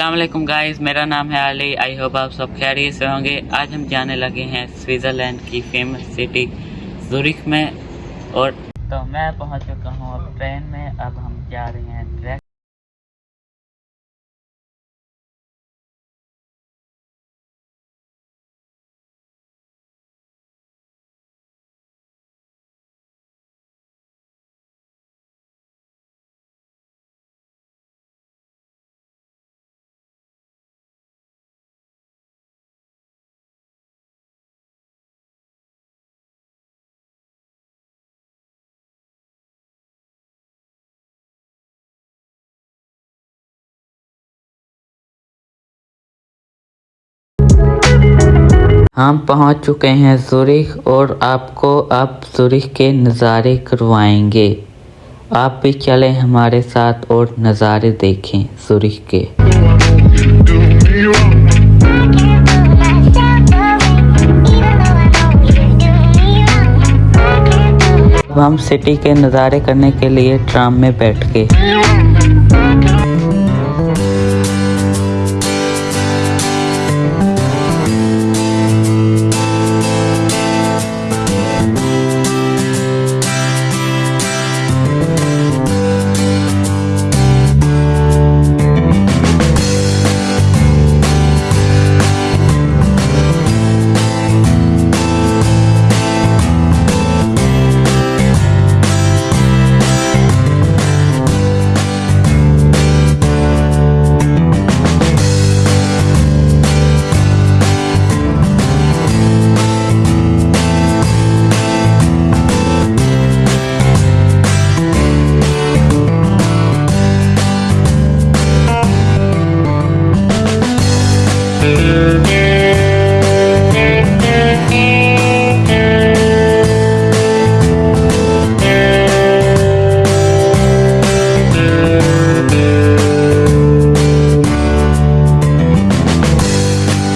السلام علیکم گائز میرا نام ہے علی آئی ہوپ آپ سب خیریت سے ہوں گے۔ آج ہم جانے لگے ہیں سوئٹزرلینڈ کی فیمس سٹی زوریخ میں اور تو میں پہنچ چکا ہوں اب ٹرین میں، اب ہم جا رہے ہیں ہم پہنچ چکے ہیں زورخ اور آپ کو اب زورخ کے نظارے کروائیں گے۔ آپ بھی چلیں ہمارے ساتھ اور نظارے دیکھیں زورخ کے۔ ہم سٹی کے نظارے کرنے کے لیے ٹرام میں بیٹھ گئے۔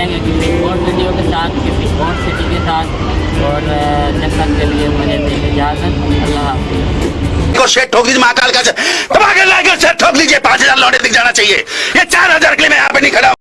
رہیں گے کسی اور ویڈیو کے ساتھ، کسی اور سٹی کے ساتھ۔ اور جب تک کے لیے مجھے دیں اجازت۔ اللہ حافظ۔ کو پانچ ہزار لوٹے دکھ جانا چاہیے۔ یہ چار ہزار کے لیے میں یہاں پہ نہیں کھڑا